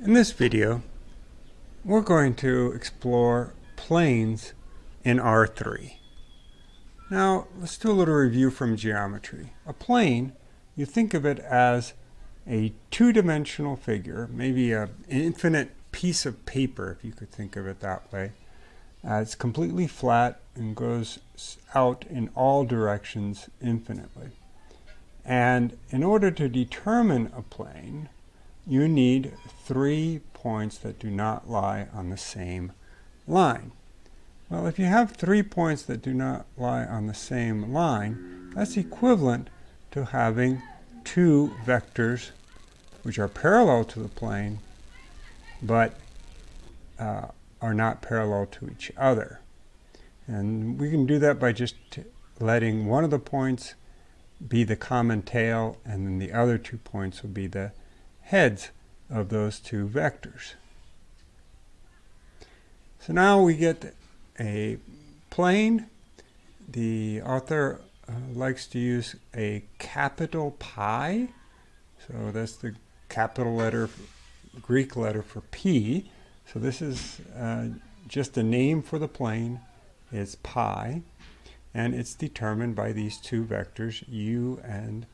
In this video, we're going to explore planes in R3. Now, let's do a little review from geometry. A plane, you think of it as a two-dimensional figure, maybe a, an infinite piece of paper, if you could think of it that way. Uh, it's completely flat and goes out in all directions infinitely. And in order to determine a plane, you need three points that do not lie on the same line. Well, if you have three points that do not lie on the same line, that's equivalent to having two vectors which are parallel to the plane, but uh, are not parallel to each other. And we can do that by just letting one of the points be the common tail, and then the other two points will be the heads of those two vectors. So now we get a plane. The author uh, likes to use a capital pi. So that's the capital letter, Greek letter for P. So this is uh, just a name for the plane. It's pi. And it's determined by these two vectors, u and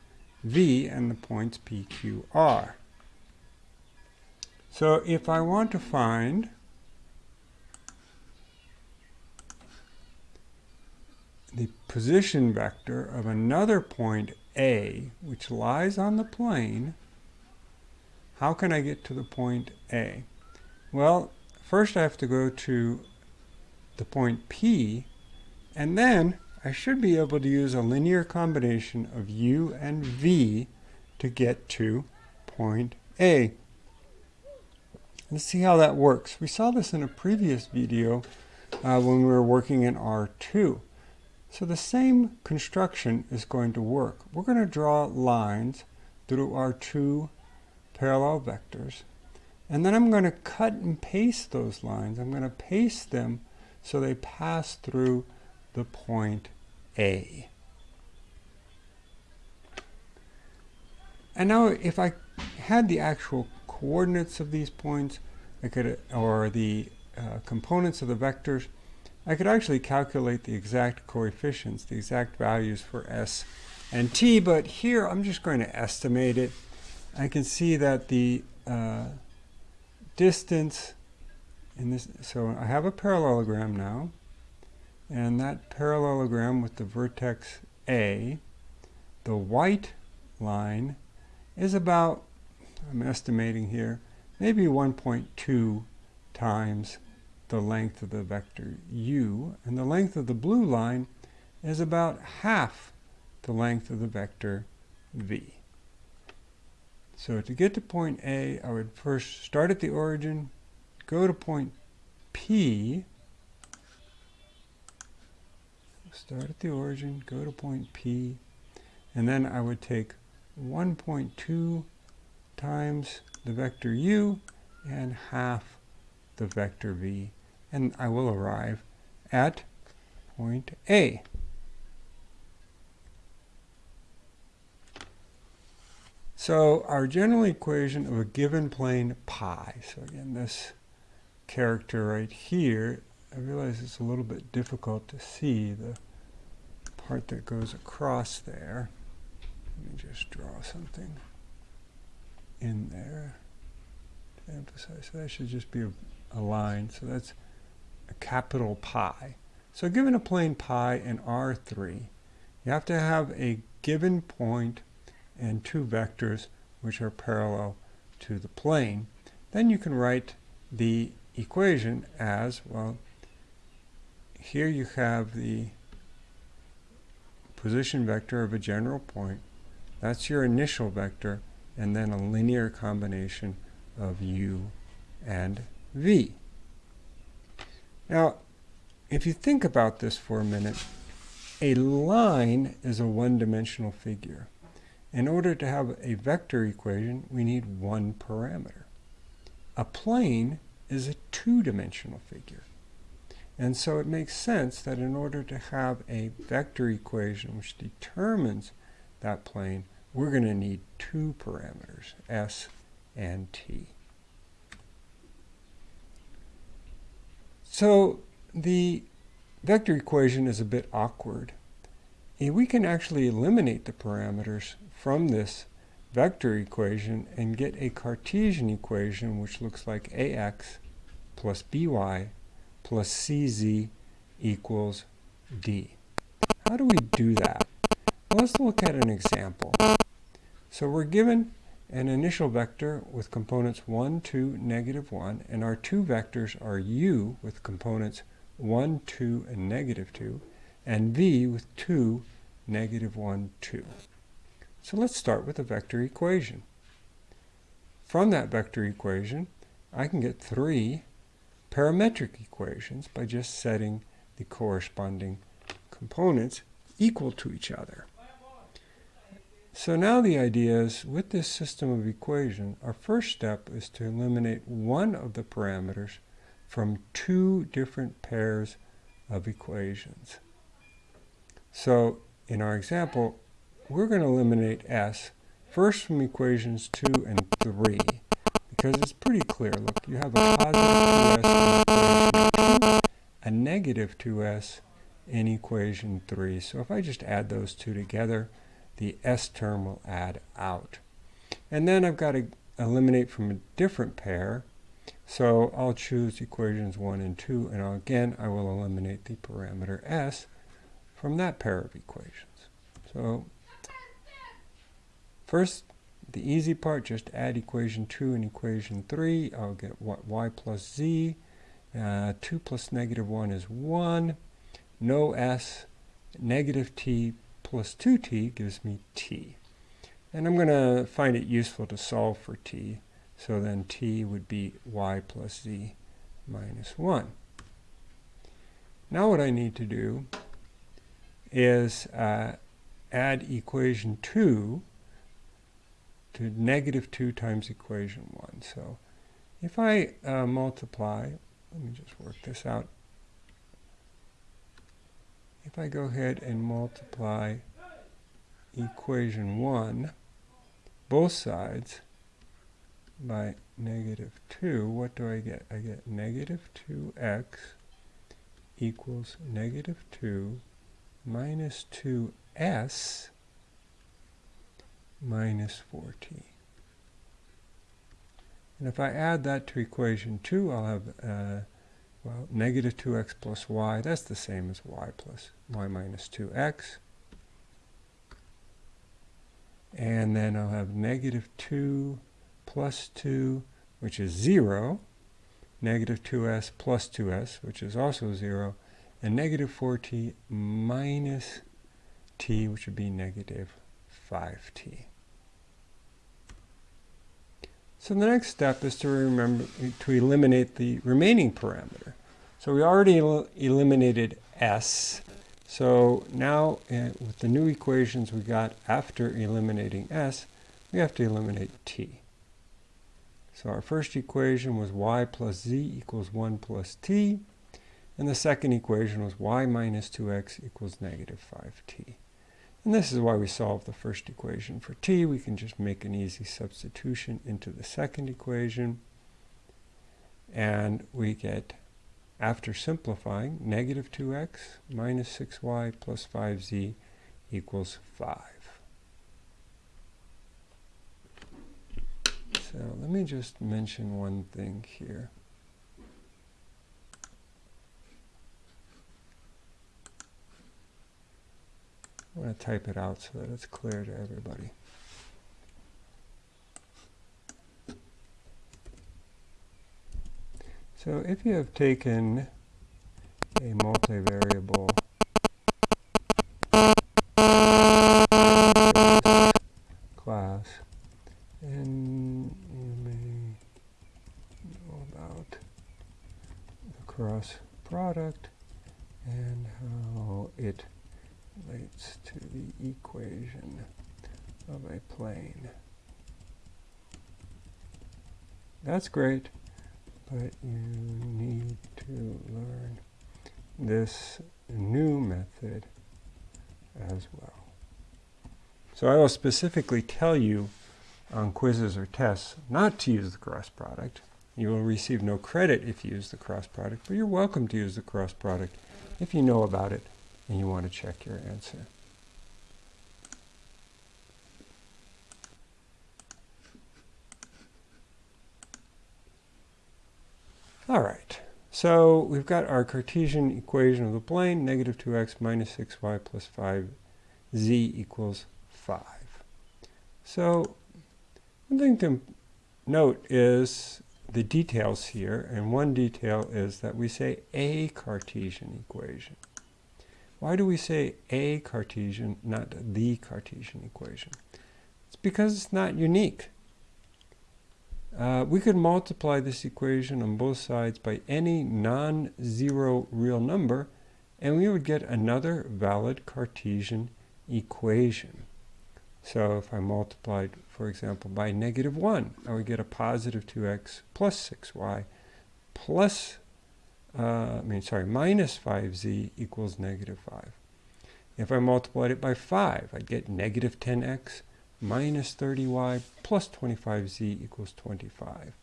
v, and the points p, q, r. So if I want to find the position vector of another point A, which lies on the plane, how can I get to the point A? Well, first I have to go to the point P, and then I should be able to use a linear combination of U and V to get to point A. Let's see how that works. We saw this in a previous video uh, when we were working in R2. So the same construction is going to work. We're going to draw lines through our two parallel vectors. And then I'm going to cut and paste those lines. I'm going to paste them so they pass through the point A. And now if I had the actual coordinates of these points, I could, or the uh, components of the vectors, I could actually calculate the exact coefficients, the exact values for s and t, but here I'm just going to estimate it. I can see that the uh, distance in this, so I have a parallelogram now, and that parallelogram with the vertex A, the white line is about I'm estimating here, maybe 1.2 times the length of the vector u, and the length of the blue line is about half the length of the vector v. So to get to point A, I would first start at the origin, go to point P, start at the origin, go to point P, and then I would take 1.2 times the vector u and half the vector v. And I will arrive at point A. So our general equation of a given plane pi, so again this character right here, I realize it's a little bit difficult to see the part that goes across there. Let me just draw something in there to emphasize. So that should just be a, a line. So that's a capital pi. So given a plane pi in R3, you have to have a given point and two vectors which are parallel to the plane. Then you can write the equation as, well, here you have the position vector of a general point. That's your initial vector and then a linear combination of u and v. Now, if you think about this for a minute, a line is a one-dimensional figure. In order to have a vector equation, we need one parameter. A plane is a two-dimensional figure. And so it makes sense that in order to have a vector equation which determines that plane, we're going to need two parameters, s and t. So the vector equation is a bit awkward. We can actually eliminate the parameters from this vector equation and get a Cartesian equation which looks like ax plus by plus cz equals d. How do we do that? Let's look at an example. So we're given an initial vector with components 1, 2, negative 1, and our two vectors are u with components 1, 2, and negative 2, and v with 2, negative 1, 2. So let's start with a vector equation. From that vector equation, I can get three parametric equations by just setting the corresponding components equal to each other. So now the idea is, with this system of equation, our first step is to eliminate one of the parameters from two different pairs of equations. So in our example, we're going to eliminate s first from equations 2 and 3 because it's pretty clear. Look, you have a positive 2s in equation 2, a negative 2s in equation 3. So if I just add those two together, the s term will add out. And then I've got to eliminate from a different pair. So I'll choose equations 1 and 2, and I'll, again, I will eliminate the parameter s from that pair of equations. So first, the easy part, just add equation 2 and equation 3. I'll get what y plus z. Uh, 2 plus negative 1 is 1. No s. Negative t plus 2t gives me t. And I'm going to find it useful to solve for t. So then t would be y plus z minus 1. Now what I need to do is uh, add equation 2 to negative 2 times equation 1. So if I uh, multiply, let me just work this out if I go ahead and multiply equation 1, both sides, by negative 2, what do I get? I get negative 2x equals negative 2 minus 2s minus 4t. And if I add that to equation 2, I'll have uh, well, negative 2x plus y, that's the same as y plus y minus 2x. And then I'll have negative 2 plus 2, which is 0, negative 2s plus 2s, which is also 0, and negative 4t minus t, which would be negative 5t. So the next step is to remember to eliminate the remaining parameter. So we already el eliminated s. So now uh, with the new equations we got after eliminating s, we have to eliminate t. So our first equation was y plus z equals 1 plus t. And the second equation was y minus 2x equals negative 5t. And this is why we solve the first equation for t. We can just make an easy substitution into the second equation. And we get, after simplifying, negative 2x minus 6y plus 5z equals 5. So let me just mention one thing here. I'm going to type it out so that it's clear to everybody. So if you have taken a multivariable class and you may know about the cross product and how it relates to the equation of a plane. That's great, but you need to learn this new method as well. So I will specifically tell you on quizzes or tests not to use the cross product. You will receive no credit if you use the cross product, but you're welcome to use the cross product if you know about it and you want to check your answer. All right, so we've got our Cartesian equation of the plane, negative 2x minus 6y plus 5z equals 5. So one thing to note is the details here, and one detail is that we say a Cartesian equation. Why do we say a Cartesian, not the Cartesian equation? It's because it's not unique. Uh, we could multiply this equation on both sides by any non-zero real number, and we would get another valid Cartesian equation. So if I multiplied, for example, by negative 1, I would get a positive 2x plus 6y plus, uh, I mean, sorry, minus 5z equals negative 5. If I multiplied it by 5, I'd get negative 10x minus 30y plus 25z equals 25.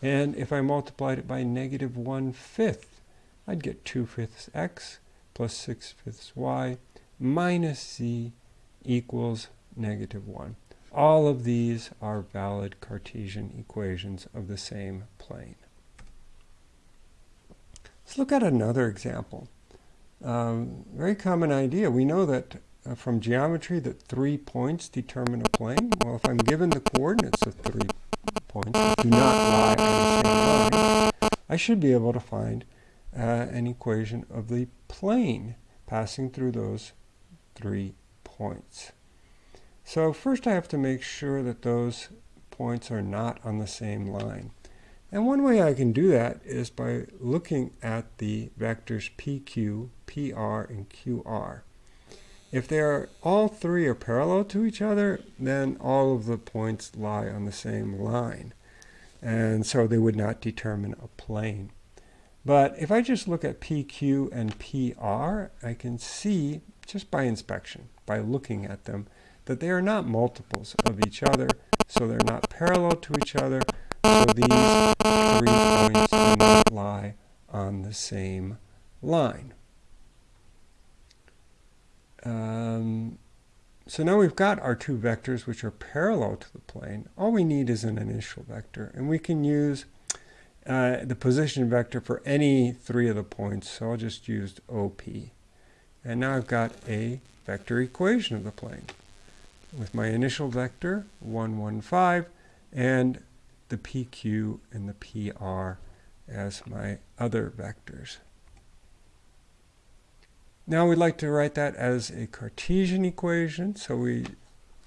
And if I multiplied it by negative 1 fifth, I'd get 2 fifths x plus 6 fifths y minus z equals negative 1. All of these are valid Cartesian equations of the same plane. Let's look at another example. Um, very common idea. We know that uh, from geometry that three points determine a plane? Well, if I'm given the coordinates of three points that do not lie on the same line, I should be able to find uh, an equation of the plane passing through those three points. So first I have to make sure that those points are not on the same line. And one way I can do that is by looking at the vectors PQ, PR, and QR. If they are all three are parallel to each other, then all of the points lie on the same line. And so they would not determine a plane. But if I just look at PQ and PR, I can see just by inspection, by looking at them, that they are not multiples of each other, so they're not parallel to each other, so these three points do not lie on the same line. Um, so now we've got our two vectors which are parallel to the plane. All we need is an initial vector. And we can use uh, the position vector for any three of the points. So I'll just use OP. And now I've got a vector equation of the plane with my initial vector, 1, 1, 5, and the PQ and the PR as my other vectors. Now we'd like to write that as a Cartesian equation. So we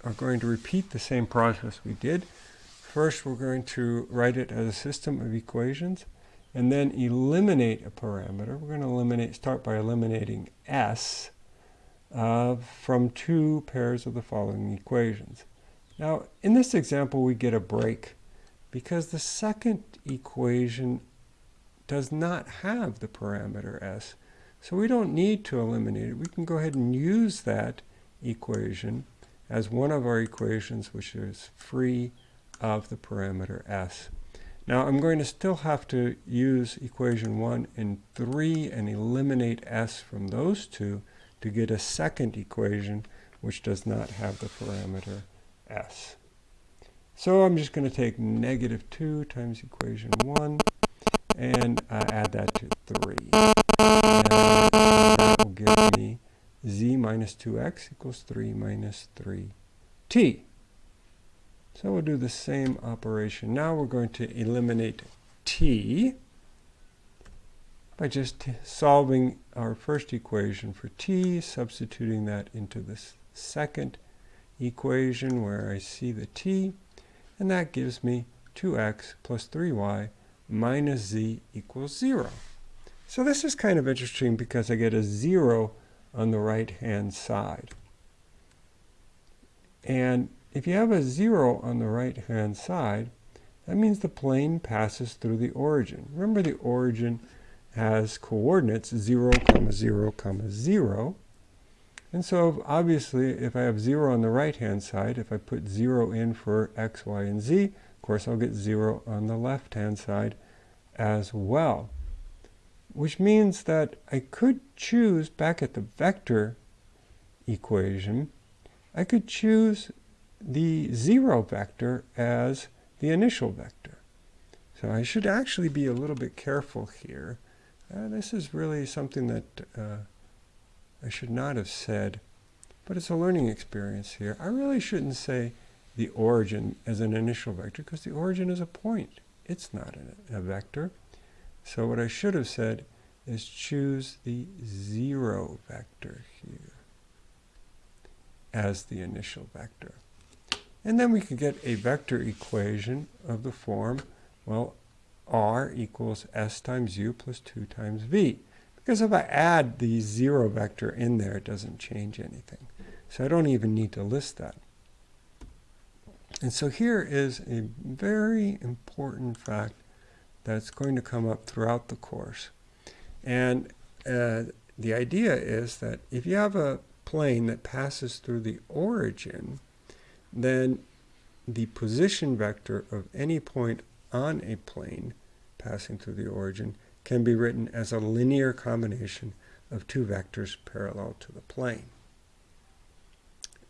are going to repeat the same process we did. First, we're going to write it as a system of equations and then eliminate a parameter. We're going to eliminate, start by eliminating s uh, from two pairs of the following equations. Now, in this example, we get a break because the second equation does not have the parameter s. So we don't need to eliminate it. We can go ahead and use that equation as one of our equations which is free of the parameter s. Now I'm going to still have to use equation 1 and 3 and eliminate s from those two to get a second equation which does not have the parameter s. So I'm just going to take negative 2 times equation 1 and uh, add that to 3. And that will give me z minus 2x equals 3 minus 3t. So we'll do the same operation. Now we're going to eliminate t by just solving our first equation for t, substituting that into this second equation where I see the t, and that gives me 2x plus 3y minus z equals 0. So this is kind of interesting because I get a 0 on the right-hand side. And if you have a 0 on the right-hand side, that means the plane passes through the origin. Remember the origin has coordinates 0, comma 0, comma 0. And so obviously if I have 0 on the right-hand side, if I put 0 in for x, y, and z, Of course, I'll get 0 on the left-hand side as well. Which means that I could choose, back at the vector equation, I could choose the 0 vector as the initial vector. So I should actually be a little bit careful here. Uh, this is really something that uh, I should not have said, but it's a learning experience here. I really shouldn't say the origin as an initial vector because the origin is a point. It's not a, a vector. So what I should have said is choose the zero vector here as the initial vector. And then we could get a vector equation of the form, well, r equals s times u plus 2 times v. Because if I add the zero vector in there, it doesn't change anything. So I don't even need to list that. And so here is a very important fact that's going to come up throughout the course. And uh, the idea is that if you have a plane that passes through the origin, then the position vector of any point on a plane passing through the origin can be written as a linear combination of two vectors parallel to the plane.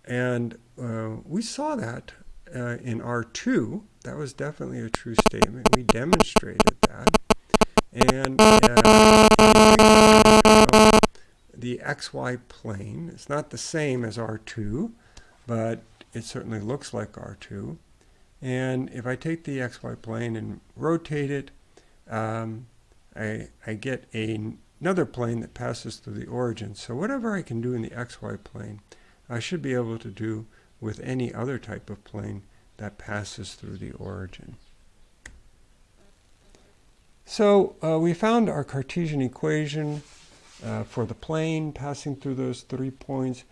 And uh, we saw that uh, in R2. That was definitely a true statement. We demonstrated that. And uh, the xy plane, it's not the same as R2, but it certainly looks like R2. And if I take the xy plane and rotate it, um, I, I get a, another plane that passes through the origin. So whatever I can do in the xy plane, I should be able to do with any other type of plane that passes through the origin. So uh, we found our Cartesian equation uh, for the plane passing through those three points.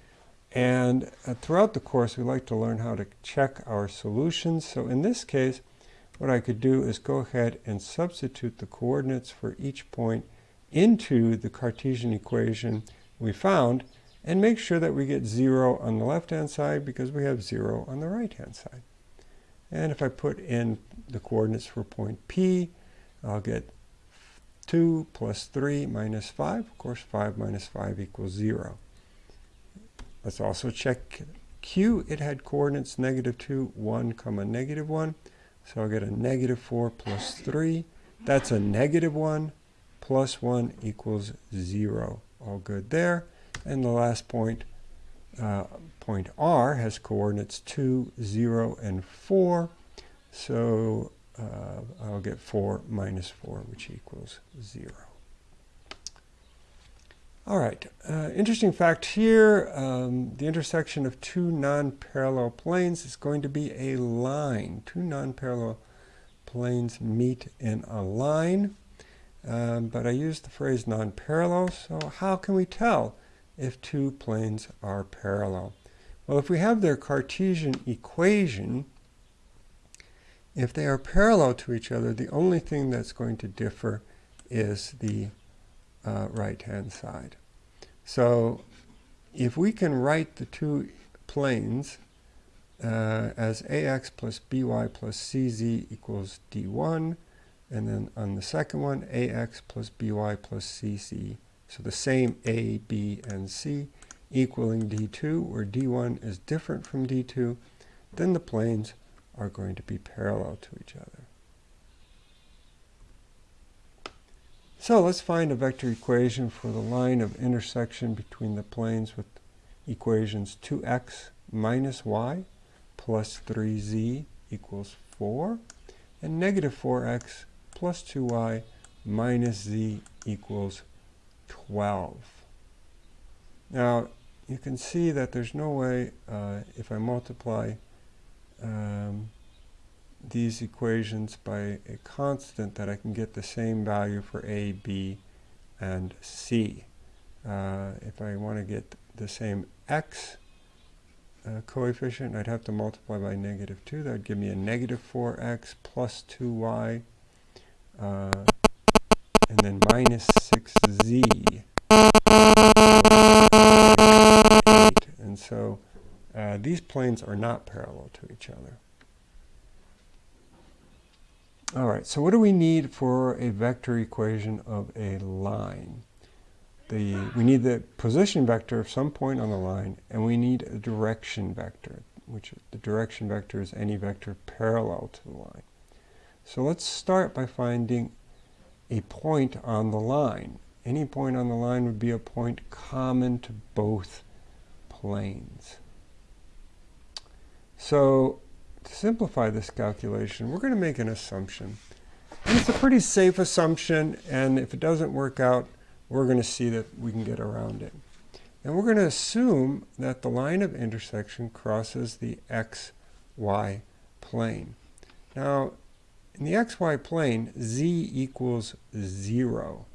And uh, throughout the course, we like to learn how to check our solutions. So in this case, what I could do is go ahead and substitute the coordinates for each point into the Cartesian equation we found and make sure that we get 0 on the left-hand side because we have 0 on the right-hand side. And if I put in the coordinates for point P, I'll get 2 plus 3 minus 5. Of course, 5 minus 5 equals 0. Let's also check Q. It had coordinates negative 2, 1, comma negative 1. So I'll get a negative 4 plus 3. That's a negative 1 plus 1 equals 0. All good there. And the last point, uh, point R, has coordinates 2, 0, and 4. So uh, I'll get 4 minus 4, which equals 0. All right, uh, interesting fact here, um, the intersection of two non-parallel planes is going to be a line. Two non-parallel planes meet in a line, um, but I use the phrase non-parallel, so how can we tell if two planes are parallel? Well, if we have their Cartesian equation, if they are parallel to each other, the only thing that's going to differ is the uh, right-hand side. So if we can write the two planes uh, as ax plus by plus cz equals d1, and then on the second one, ax plus by plus cc, so the same a, b, and c, equaling d2, where d1 is different from d2, then the planes are going to be parallel to each other. So let's find a vector equation for the line of intersection between the planes with equations 2x minus y plus 3z equals 4 and negative 4x plus 2y minus z equals 12. Now you can see that there's no way uh, if I multiply um, these equations by a constant that I can get the same value for A, B, and C. Uh, if I want to get the same x uh, coefficient, I'd have to multiply by negative 2. That would give me a negative 4x plus 2y, uh, and then minus 6z. And so uh, these planes are not parallel to each other. All right, so what do we need for a vector equation of a line? The, we need the position vector of some point on the line, and we need a direction vector, which the direction vector is any vector parallel to the line. So let's start by finding a point on the line. Any point on the line would be a point common to both planes. So to simplify this calculation, we're going to make an assumption. And it's a pretty safe assumption, and if it doesn't work out, we're going to see that we can get around it. And we're going to assume that the line of intersection crosses the xy plane. Now, in the xy plane, z equals 0.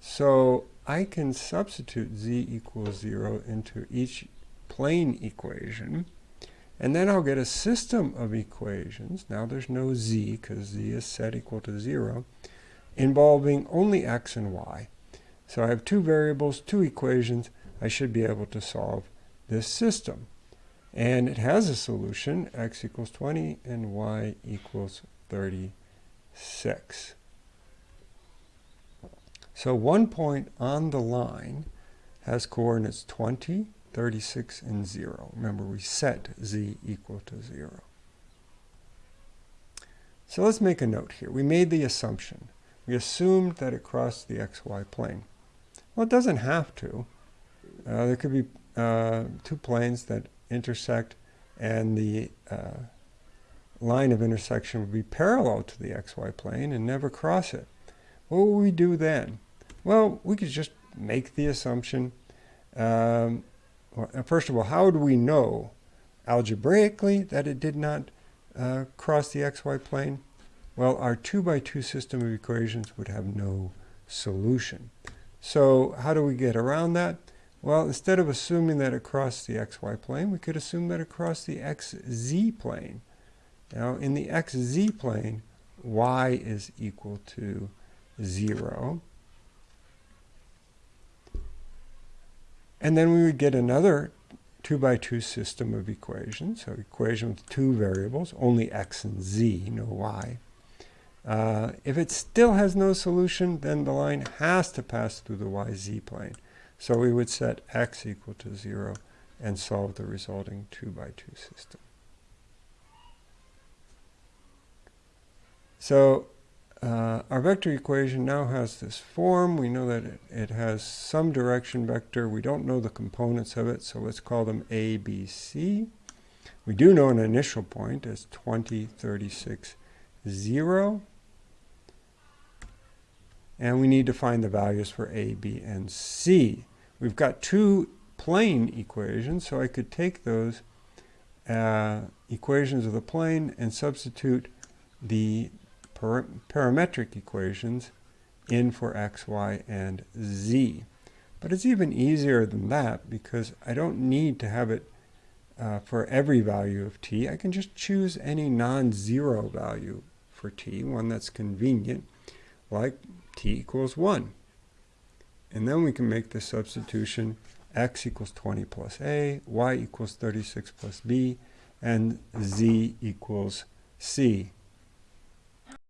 So I can substitute z equals 0 into each plane equation. And then I'll get a system of equations. Now there's no z because z is set equal to 0, involving only x and y. So I have two variables, two equations. I should be able to solve this system. And it has a solution, x equals 20 and y equals 36. So one point on the line has coordinates 20, 36, and 0. Remember, we set z equal to 0. So let's make a note here. We made the assumption. We assumed that it crossed the xy plane. Well, it doesn't have to. Uh, there could be uh, two planes that intersect and the uh, line of intersection would be parallel to the xy plane and never cross it. What would we do then? Well, we could just make the assumption um, well, first of all, how do we know algebraically that it did not uh, cross the xy plane? Well, our 2 by 2 system of equations would have no solution. So how do we get around that? Well, instead of assuming that it crossed the xy plane, we could assume that it crossed the xz plane. Now, in the xz plane, y is equal to 0. And then we would get another 2 by 2 system of equations, so equation with two variables, only x and z, no y. Uh, if it still has no solution, then the line has to pass through the yz plane. So we would set x equal to 0 and solve the resulting 2 by 2 system. So uh, our vector equation now has this form. We know that it, it, has some direction vector. We don't know the components of it, so let's call them A, B, C. We do know an initial point as 20, 36, 0. And we need to find the values for A, B, and C. We've got two plane equations, so I could take those uh, equations of the plane and substitute the parametric equations in for x, y, and z. But it's even easier than that because I don't need to have it uh, for every value of t. I can just choose any non-zero value for t, one that's convenient, like t equals 1. And then we can make the substitution x equals 20 plus a, y equals 36 plus b, and z equals c.